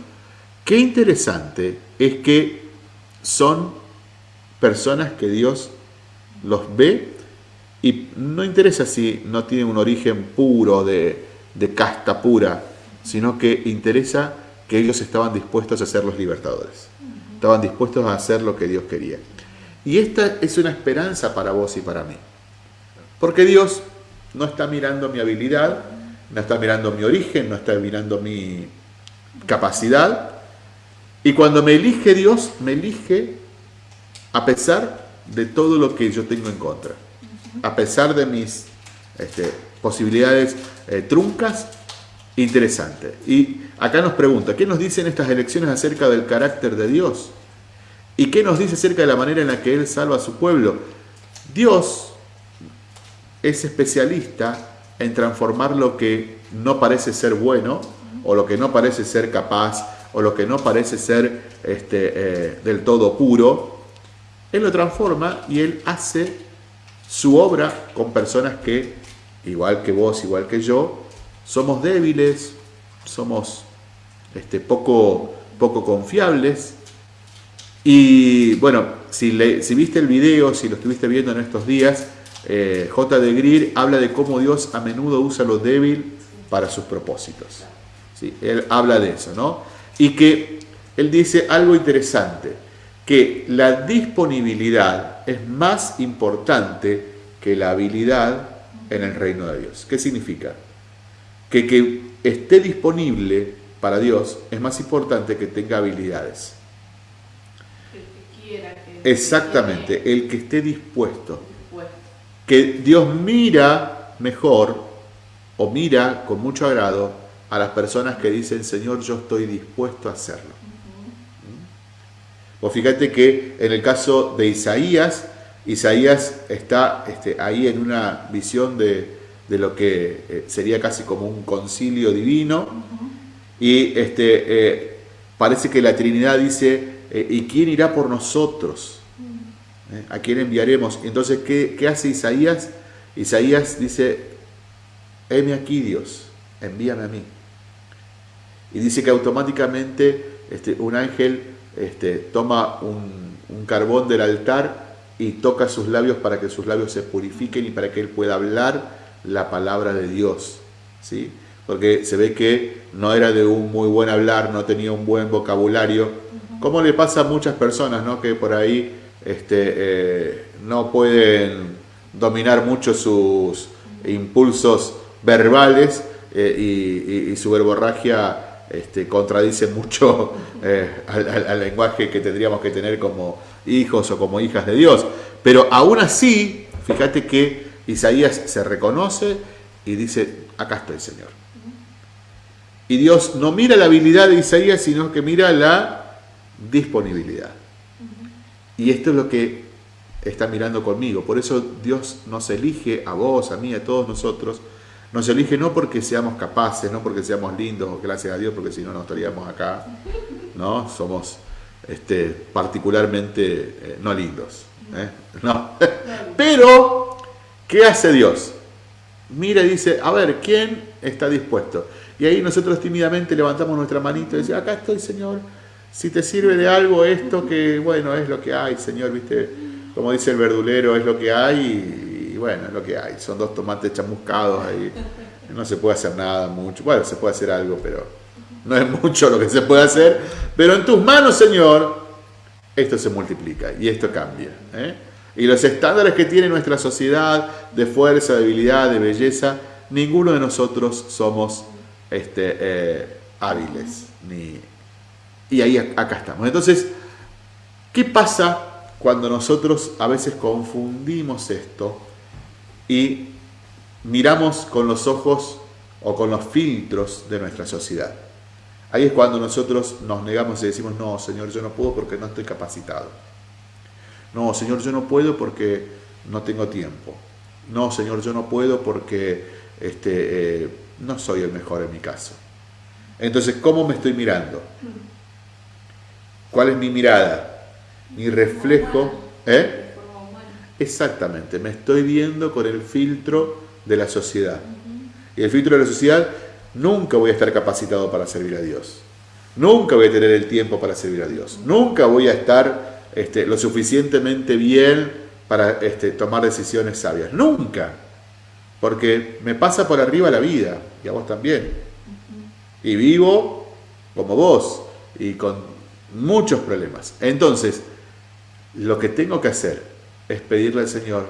qué interesante es que son personas que Dios los ve y no interesa si no tienen un origen puro, de, casta pura, sino que interesa que ellos estaban dispuestos a ser los libertadores. Estaban dispuestos a hacer lo que Dios quería. Y esta es una esperanza para vos y para mí. Porque Dios no está mirando mi habilidad, no está mirando mi origen, no está mirando mi capacidad. Y cuando me elige Dios, me elige a pesar de todo lo que yo tengo en contra a pesar de mis este, posibilidades eh, truncas, interesante. Y acá nos pregunta, ¿qué nos dicen estas elecciones acerca del carácter de Dios? ¿Y qué nos dice acerca de la manera en la que Él salva a su pueblo? Dios es especialista en transformar lo que no parece ser bueno, o lo que no parece ser capaz, o lo que no parece ser este, eh, del todo puro. Él lo transforma y Él hace su obra con personas que, igual que vos, igual que yo, somos débiles, somos este, poco, poco confiables. Y bueno, si, si, viste el video, si lo estuviste viendo en estos días, eh, J. de Greer habla de cómo Dios a menudo usa lo débil para sus propósitos. ¿Sí? Él habla de eso, ¿no? Y que él dice algo interesante que la disponibilidad es más importante que la habilidad en el reino de Dios. ¿Qué significa? Que que esté disponible para Dios es más importante que tenga habilidades. Exactamente, el que esté dispuesto. Que Dios mira mejor o mira con mucho agrado a las personas que dicen, Señor, yo estoy dispuesto a hacerlo. O fíjate que en el caso de Isaías, Isaías está este, ahí en una visión de, lo que eh, sería casi como un concilio divino y este, eh, parece que la Trinidad dice, eh, ¿y quién irá por nosotros? ¿A quién enviaremos? Entonces, ¿qué, ¿qué, hace Isaías? Isaías dice, heme aquí Dios, envíame a mí. Y dice que automáticamente este, un ángel este, toma un, carbón del altar y toca sus labios para que sus labios se purifiquen y para que él pueda hablar la palabra de Dios. ¿sí? porque se ve que no era de un muy buen hablar, no tenía un buen vocabulario, como le pasa a muchas personas, ¿no? Que por ahí este, eh, no pueden dominar mucho sus impulsos verbales eh, y, su verborragia este, contradice mucho eh, al, lenguaje que tendríamos que tener como hijos o como hijas de Dios. Pero aún así, fíjate que Isaías se reconoce y dice, acá estoy Señor. Y Dios no mira la habilidad de Isaías, sino que mira la disponibilidad. Y esto es lo que está mirando conmigo. Por eso Dios nos elige a vos, a mí, a todos nosotros. Nos elige no porque seamos capaces, no porque seamos lindos, gracias a Dios, porque si no, no estaríamos acá. ¿no? Somos este, particularmente eh, no lindos. ¿eh? No. Pero, ¿qué hace Dios? Mira y dice, a ver, ¿quién está dispuesto? Y ahí nosotros tímidamente levantamos nuestra manito y decimos, acá estoy, Señor. Si te sirve de algo esto, que bueno, es lo que hay, Señor, ¿viste? como dice el verdulero, es lo que hay y, bueno, es lo que hay. Son dos tomates chamuscados ahí. No se puede hacer nada mucho. Bueno, se puede hacer algo, pero no es mucho lo que se puede hacer. Pero en tus manos, Señor, esto se multiplica y esto cambia. ¿eh? Y los estándares que tiene nuestra sociedad de fuerza, de habilidad, de belleza, ninguno de nosotros somos este, eh, hábiles. Ni... Y ahí acá estamos. Entonces, ¿qué pasa cuando nosotros a veces confundimos esto y miramos con los ojos o con los filtros de nuestra sociedad. Ahí es cuando nosotros nos negamos y decimos, no, Señor, yo no puedo porque no estoy capacitado. No, Señor, yo no puedo porque no tengo tiempo. No, Señor, yo no puedo porque este, eh, no soy el mejor en mi caso. Entonces, ¿cómo me estoy mirando? ¿Cuál es mi mirada? mi reflejo. ¿eh? Exactamente, me estoy viendo con el filtro de la sociedad. Y el filtro de la sociedad, nunca voy a estar capacitado para servir a Dios. Nunca voy a tener el tiempo para servir a Dios. Nunca voy a estar este, lo suficientemente bien para este, tomar decisiones sabias. Nunca. Porque me pasa por arriba la vida, y a vos también. Y vivo como vos, y con muchos problemas. Entonces, lo que tengo que hacer es pedirle al Señor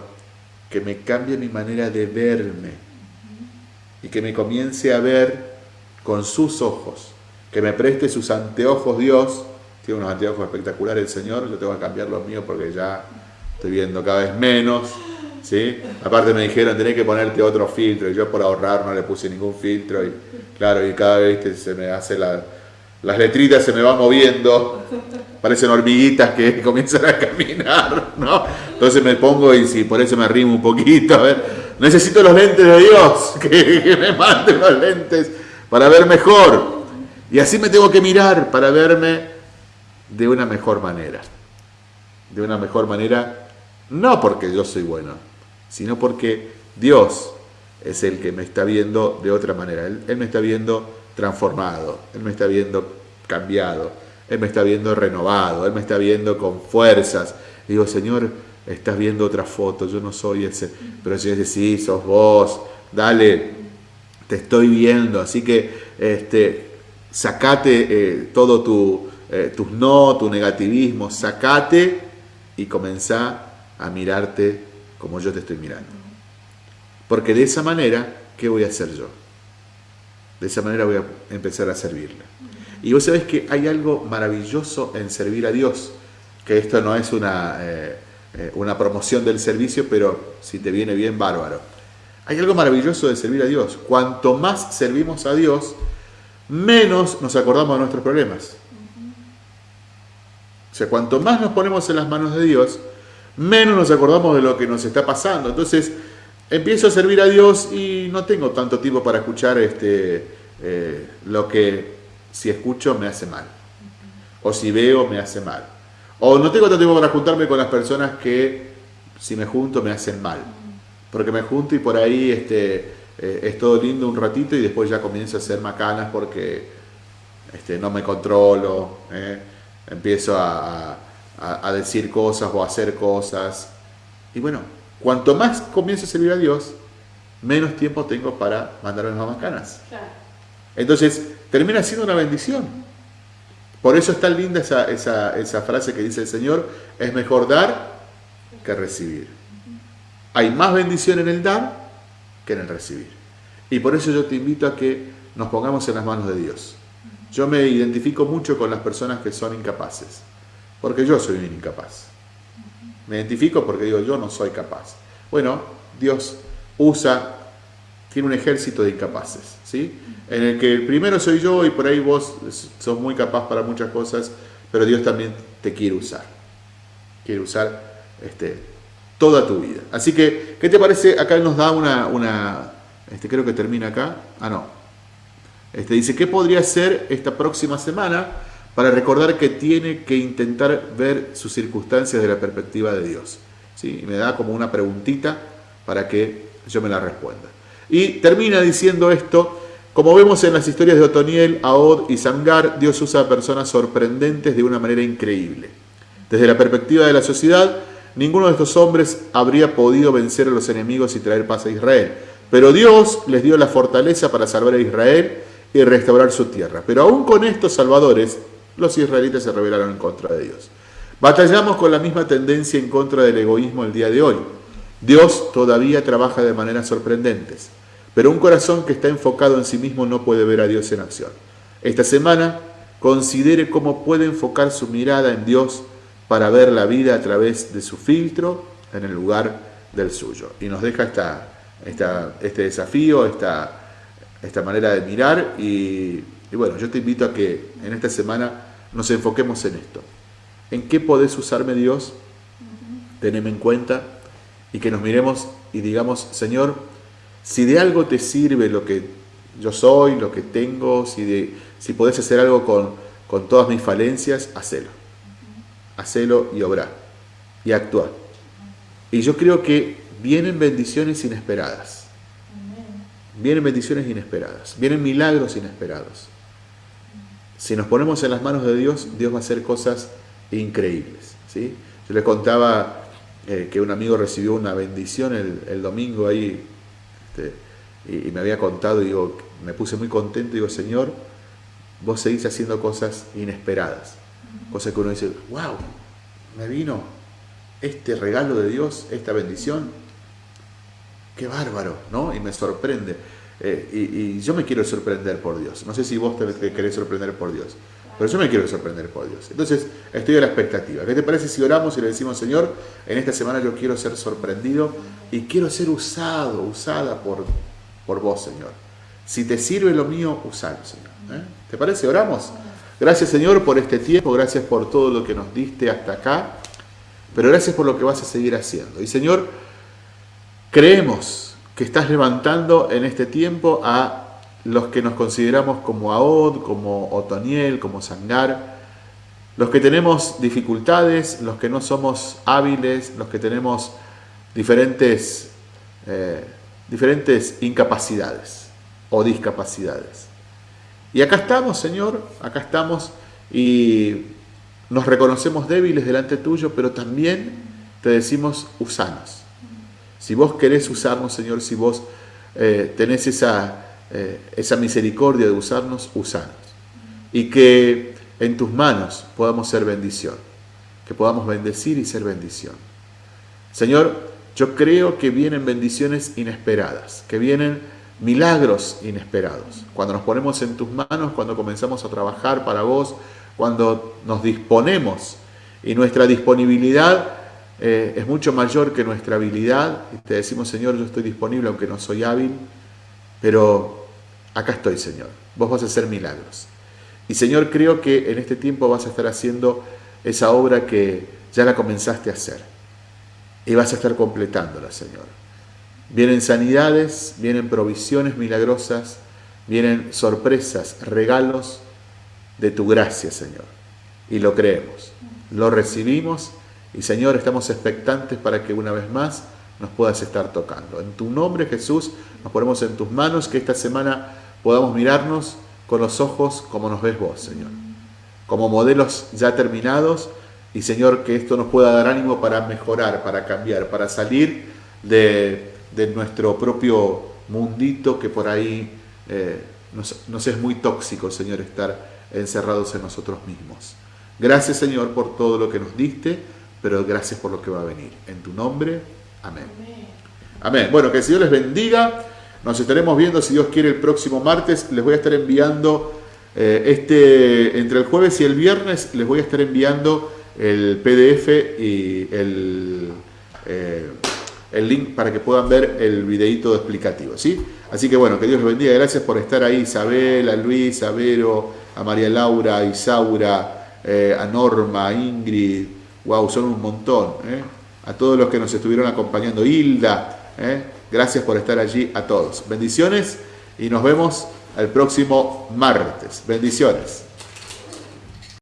que me cambie mi manera de verme y que me comience a ver con sus ojos, que me preste sus anteojos Dios, tiene unos anteojos espectaculares el Señor, yo tengo que cambiar los míos porque ya estoy viendo cada vez menos, ¿sí? Aparte me dijeron, tenés que ponerte otro filtro, y yo por ahorrar no le puse ningún filtro, y claro, y cada vez se me hace la, las letritas se me van moviendo, parecen hormiguitas que comienzan a caminar, ¿no? Entonces me pongo y si por eso me arrimo un poquito, a ver, necesito los lentes de Dios, que, me manden los lentes para ver mejor. Y así me tengo que mirar para verme de una mejor manera. De una mejor manera, no porque yo soy bueno, sino porque Dios es el que me está viendo de otra manera. Él me está viendo transformado, Él me está viendo cambiado, Él me está viendo renovado, Él me está viendo con fuerzas. digo, Señor, estás viendo otra foto, yo no soy ese. Pero el Señor dice, sí, sos vos, dale, te estoy viendo. Así que este, sacate eh, todo tu, eh, tus no, tu negativismo, sacate y comenzá a mirarte como yo te estoy mirando. Porque de esa manera, ¿qué voy a hacer yo? De esa manera voy a empezar a servirle. Y vos sabés que hay algo maravilloso en servir a Dios, que esto no es una, eh, eh, una promoción del servicio, pero si te viene bien, bárbaro. Hay algo maravilloso de servir a Dios. Cuanto más servimos a Dios, menos nos acordamos de nuestros problemas. O sea, cuanto más nos ponemos en las manos de Dios, menos nos acordamos de lo que nos está pasando. Entonces, empiezo a servir a Dios y no tengo tanto tiempo para escuchar este, eh, lo que si escucho me hace mal. O si veo me hace mal. O no tengo tanto tiempo para juntarme con las personas que si me junto me hacen mal. Porque me junto y por ahí este, eh, es todo lindo un ratito y después ya comienzo a hacer macanas porque este, no me controlo. ¿eh? Empiezo a, a decir cosas o a hacer cosas. Y bueno, Cuanto más comienzo a servir a Dios, menos tiempo tengo para mandarme más canas. Entonces, termina siendo una bendición. Por eso es tan linda esa, esa frase que dice el Señor, es mejor dar que recibir. Hay más bendición en el dar que en el recibir. Y por eso yo te invito a que nos pongamos en las manos de Dios. Yo me identifico mucho con las personas que son incapaces, porque yo soy un incapaz. Me identifico porque digo, yo no soy capaz. Bueno, Dios usa, tiene un ejército de incapaces, ¿sí? En el que el primero soy yo y por ahí vos sos muy capaz para muchas cosas, pero Dios también te quiere usar. Quiere usar este, toda tu vida. Así que, ¿qué te parece? Acá nos da una, una este, creo que termina acá. Ah, no. Este, dice, ¿qué podría ser esta próxima semana para recordar que tiene que intentar ver sus circunstancias de la perspectiva de Dios? ¿Sí? Y me da como una preguntita para que yo me la responda. Y termina diciendo esto, como vemos en las historias de Otoniel, Aod y Sangar, Dios usa a personas sorprendentes de una manera increíble. Desde la perspectiva de la sociedad, ninguno de estos hombres habría podido vencer a los enemigos y traer paz a Israel. Pero Dios les dio la fortaleza para salvar a Israel y restaurar su tierra. Pero aún con estos salvadores, los israelitas se rebelaron en contra de Dios. Batallamos con la misma tendencia en contra del egoísmo el día de hoy. Dios todavía trabaja de maneras sorprendentes, pero un corazón que está enfocado en sí mismo no puede ver a Dios en acción. Esta semana, considere cómo puede enfocar su mirada en Dios para ver la vida a través de su filtro en el lugar del suyo. Y nos deja esta, esta, este desafío, esta, esta manera de mirar y, bueno, yo te invito a que en esta semana nos enfoquemos en esto. ¿En qué podés usarme Dios? Teneme en cuenta y que nos miremos y digamos, Señor, si de algo te sirve lo que yo soy, lo que tengo, si, de, si podés hacer algo con, con todas mis falencias, hacelo hacelo y obrar y actuar. Y yo creo que vienen bendiciones inesperadas. Vienen bendiciones inesperadas, vienen milagros inesperados. Si nos ponemos en las manos de Dios, Dios va a hacer cosas increíbles. ¿sí? Yo les contaba eh, que un amigo recibió una bendición el, domingo ahí este, y, y, me había contado, y digo, me puse muy contento, digo, Señor, vos seguís haciendo cosas inesperadas. Cosa que uno dice, wow, me vino este regalo de Dios, esta bendición. Qué bárbaro, ¿no? Y me sorprende. Eh, y, yo me quiero sorprender por Dios. No sé si vos te, querés sorprender por Dios, pero yo me quiero sorprender por Dios. Entonces, estoy a la expectativa. ¿Qué te parece si oramos y le decimos, Señor, en esta semana yo quiero ser sorprendido y quiero ser usado, usada por, por vos, Señor? Si te sirve lo mío, usalo, Señor. ¿eh? ¿Te parece? ¿Oramos? Gracias Señor por este tiempo, gracias por todo lo que nos diste hasta acá, pero gracias por lo que vas a seguir haciendo. Y Señor, creemos que estás levantando en este tiempo a los que nos consideramos como Aod, como Otoniel, como Sangar, los que tenemos dificultades, los que no somos hábiles, los que tenemos diferentes, eh, diferentes incapacidades o discapacidades. Y acá estamos, Señor, acá estamos y nos reconocemos débiles delante tuyo, pero también te decimos, usanos. Si vos querés usarnos, Señor, si vos eh, tenés esa, eh, esa misericordia de usarnos, usanos. Y que en tus manos podamos ser bendición, que podamos bendecir y ser bendición. Señor, yo creo que vienen bendiciones inesperadas, que vienen milagros inesperados. Cuando nos ponemos en tus manos, cuando comenzamos a trabajar para vos, cuando nos disponemos y nuestra disponibilidad eh, es mucho mayor que nuestra habilidad, te decimos, Señor, yo estoy disponible aunque no soy hábil, pero acá estoy, Señor. Vos vas a hacer milagros. Y Señor, creo que en este tiempo vas a estar haciendo esa obra que ya la comenzaste a hacer. Y vas a estar completándola, Señor. Vienen sanidades, vienen provisiones milagrosas, vienen sorpresas, regalos de tu gracia, Señor. Y lo creemos, lo recibimos y Señor, estamos expectantes para que una vez más nos puedas estar tocando. En tu nombre, Jesús, nos ponemos en tus manos, que esta semana podamos mirarnos con los ojos como nos ves vos, Señor. Como modelos ya terminados y Señor, que esto nos pueda dar ánimo para mejorar, para cambiar, para salir de de nuestro propio mundito que por ahí eh, nos, es muy tóxico, Señor, estar encerrados en nosotros mismos. Gracias, Señor, por todo lo que nos diste, pero gracias por lo que va a venir. En tu nombre, amén. Amén. Bueno, que el Señor les bendiga. Nos estaremos viendo, si Dios quiere, el próximo martes. Les voy a estar enviando, eh, este, entre el jueves y el viernes, les voy a estar enviando el PDF y el, eh, el link para que puedan ver el videito explicativo. ¿sí? Así que bueno, que Dios los bendiga. Gracias por estar ahí, Isabel, a Luis, a Vero, a María Laura, a Isaura, eh, a Norma, a Ingrid. Wow, son un montón. ¿eh? A todos los que nos estuvieron acompañando, Hilda. ¿eh? Gracias por estar allí a todos. Bendiciones y nos vemos el próximo martes. Bendiciones.